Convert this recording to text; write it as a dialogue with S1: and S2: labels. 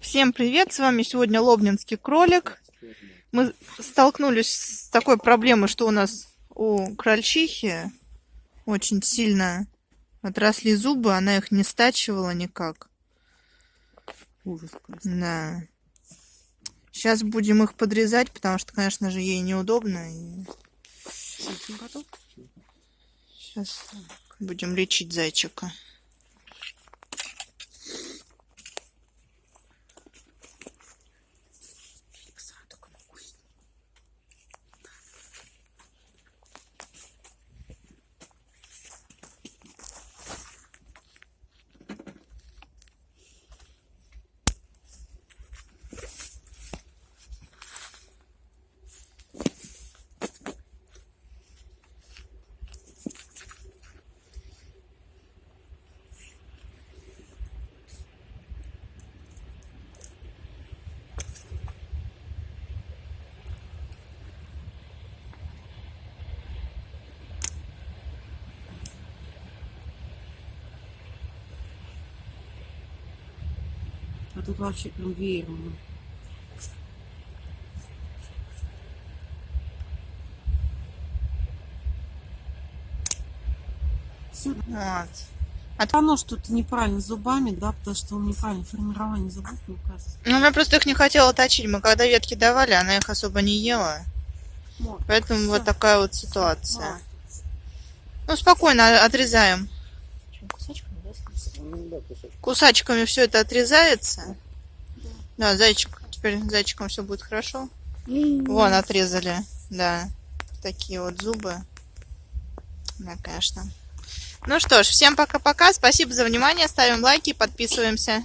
S1: Всем привет! С вами сегодня Лобнинский кролик. Мы столкнулись с такой проблемой, что у нас у крольчихи очень сильно отросли зубы, она их не стачивала никак.
S2: Ужас.
S1: Да. Сейчас будем их подрезать, потому что, конечно же, ей неудобно. И... Сейчас будем лечить зайчика.
S2: А тут вообще прям веером.
S1: Вот.
S2: А оно что-то неправильно зубами, да, потому что он неправильно формирование зубов, мне кажется.
S1: Ну, она просто их не хотела точить. Мы когда ветки давали, она их особо не ела.
S2: Вот.
S1: Поэтому
S2: Всё.
S1: вот такая вот ситуация.
S2: Молодец.
S1: Ну, спокойно отрезаем.
S2: Кусачками, да,
S1: Кусачками все это отрезается. Да, зайчик. Теперь зайчиком все будет хорошо. Вон, отрезали. Да. Такие вот зубы. Да, конечно. Ну что ж, всем пока-пока. Спасибо за внимание. Ставим лайки, подписываемся.